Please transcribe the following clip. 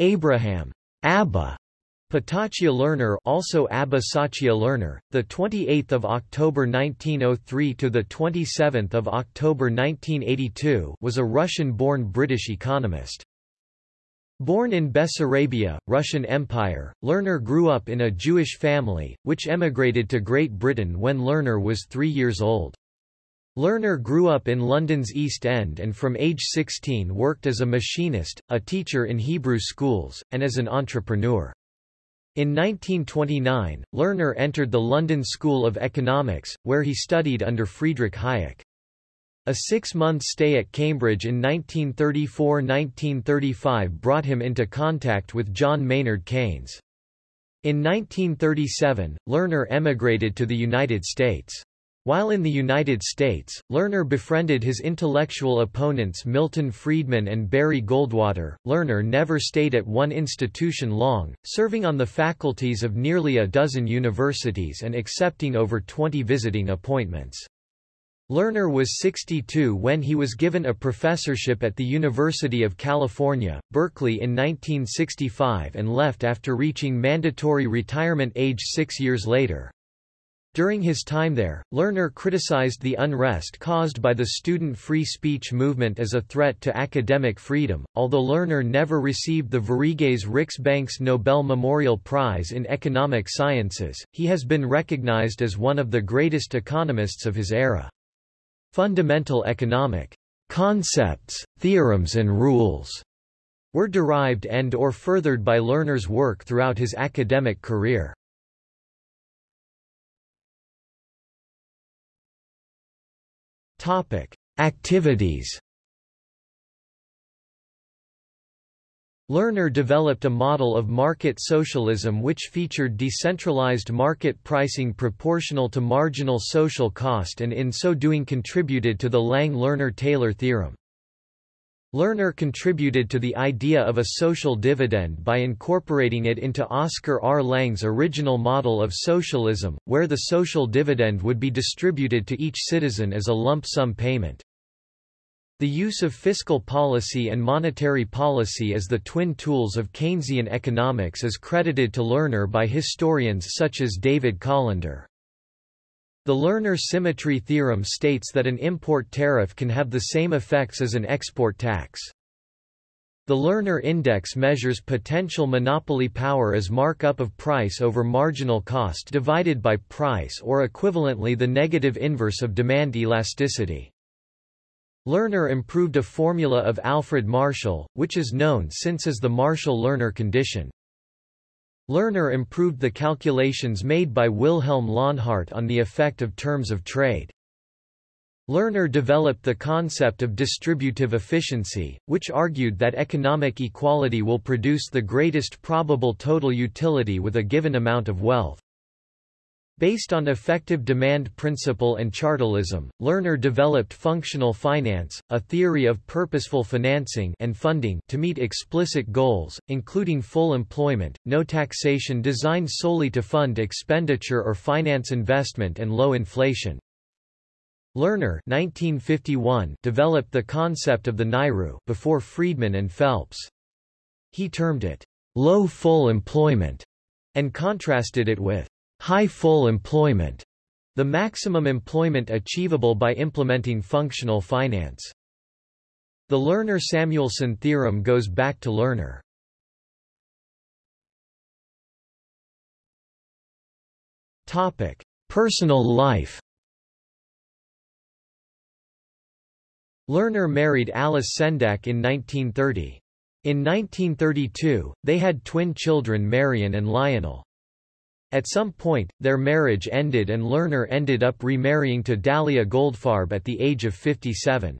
Abraham Abba Ptachya Lerner also Abba Sachia Lerner, the 28th of October 1903 to the 27th of October 1982, was a Russian-born British economist. Born in Bessarabia, Russian Empire, Lerner grew up in a Jewish family, which emigrated to Great Britain when Lerner was three years old. Lerner grew up in London's East End and from age 16 worked as a machinist, a teacher in Hebrew schools, and as an entrepreneur. In 1929, Lerner entered the London School of Economics, where he studied under Friedrich Hayek. A six-month stay at Cambridge in 1934–1935 brought him into contact with John Maynard Keynes. In 1937, Lerner emigrated to the United States. While in the United States, Lerner befriended his intellectual opponents Milton Friedman and Barry Goldwater. Lerner never stayed at one institution long, serving on the faculties of nearly a dozen universities and accepting over 20 visiting appointments. Lerner was 62 when he was given a professorship at the University of California, Berkeley in 1965 and left after reaching mandatory retirement age six years later. During his time there, Lerner criticized the unrest caused by the student free speech movement as a threat to academic freedom. Although Lerner never received the Sveriges Riksbanks Nobel Memorial Prize in Economic Sciences, he has been recognized as one of the greatest economists of his era. Fundamental economic concepts, theorems and rules were derived and or furthered by Lerner's work throughout his academic career. Topic: Activities. Lerner developed a model of market socialism which featured decentralized market pricing proportional to marginal social cost and in so doing contributed to the Lange-Lerner-Taylor theorem. Lerner contributed to the idea of a social dividend by incorporating it into Oskar R. Lange's original model of socialism, where the social dividend would be distributed to each citizen as a lump sum payment. The use of fiscal policy and monetary policy as the twin tools of Keynesian economics is credited to Lerner by historians such as David Colander. The Lerner symmetry theorem states that an import tariff can have the same effects as an export tax. The Lerner index measures potential monopoly power as markup of price over marginal cost divided by price or equivalently the negative inverse of demand elasticity. Lerner improved a formula of Alfred Marshall, which is known since as the Marshall-Lerner condition. Lerner improved the calculations made by Wilhelm Launhardt on the effect of terms of trade. Lerner developed the concept of distributive efficiency, which argued that economic equality will produce the greatest probable total utility with a given amount of wealth. Based on effective demand principle and chartalism, Lerner developed functional finance, a theory of purposeful financing and funding to meet explicit goals, including full employment, no taxation designed solely to fund expenditure or finance investment and low inflation. Lerner 1951 developed the concept of the NAIRU before Friedman and Phelps. He termed it low full employment and contrasted it with high full employment, the maximum employment achievable by implementing functional finance. The Lerner-Samuelson theorem goes back to Lerner. Topic: Personal life. Lerner married Alice Sendak in 1930. In 1932, they had twin children Marion and Lionel. At some point, their marriage ended and Lerner ended up remarrying to Dahlia Goldfarb at the age of 57.